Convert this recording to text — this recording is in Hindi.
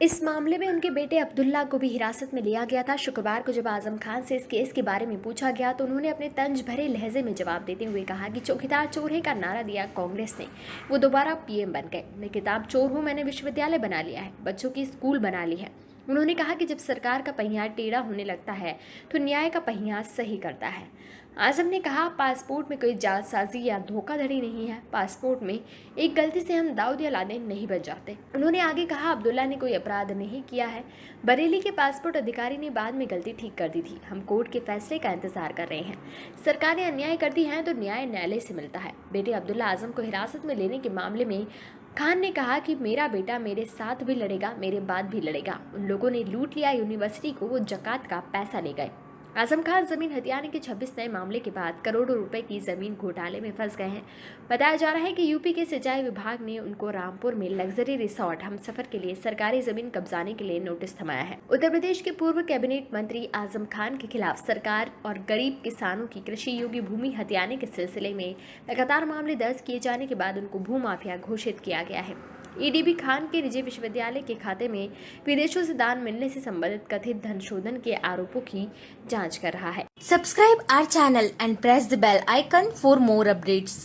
इस मामले में उनके बेटे अब्दुल्ला को भी हिरासत में लिया गया था। शुक्रवार को जब आज़म खान से इस केस के बारे में पूछा गया तो उन्होंने अपने तंज भरे लहजे में जवाब देते हुए कहा कि चौकीदार चोर है का नारा दिया कांग्रेस ने। वो दोबारा पीएम बन गए। मैं किताब चोर हूँ, मैंने विश्वविद्यालय बना लिया है, बच्चों की स्कूल बना ली है। उन्होंने कहा कि जब सरकार का पहिया टेढ़ा होने लगता है तो न्याय का पहिया सही करता है। आज़म ने कहा, पासपोर्ट में कोई जालसाजी या धोखाधड़ी नहीं है। पासपोर्ट में एक गलती से हम दाऊद या लादेन नहीं बन जाते। उन्होंने आगे कहा, अब्दुल्ला ने कोई अपराध नहीं किया है। बरेली के पासपोर्ट अधिकारी ने बाद में गलती ठीक कर दी थी। हम कोर्ट के फैसले का इंतज़ार कर रहे हैं। सरकार अन्याय कर दी है तो न्याय न्यायालय से मिलता है। बेटे अब्दुल्ला आज़म को हिरासत में लेने के मामले में खान ने कहा कि मेरा बेटा मेरे साथ भी लड़ेगा, मेरे बाद भी लड़ेगा। उन लोगों ने लूट लिया, यूनिवर्सिटी को वो जक़ात का पैसा ले गए। आज़म खान ज़मीन हथियाने के 26 नए मामले के बाद करोड़ों रुपए की ज़मीन घोटाले में फंस गए हैं। बताया जा रहा है कि यूपी के सिंचाई विभाग ने उनको रामपुर में लग्जरी रिसोर्ट, हम सफ़र के लिए सरकारी ज़मीन कब्जाने के लिए नोटिस थमाया है। उत्तर प्रदेश के पूर्व कैबिनेट मंत्री आज़म खान के खिलाफ सरकार और गरीब किसानों की कृषि योग्य भूमि हथियाने के सिलसिले में लगातार मामले दर्ज किए जाने के बाद उनको भूमाफिया घोषित किया गया है। ईडीबी खान के निजी विश्वविद्यालय के खाते में विदेशों से दान मिलने से संबंधित कथित धन शोधन के आरोपों की जाँच जाँच कर रहा है। Subscribe our channel and press the bell icon for more updates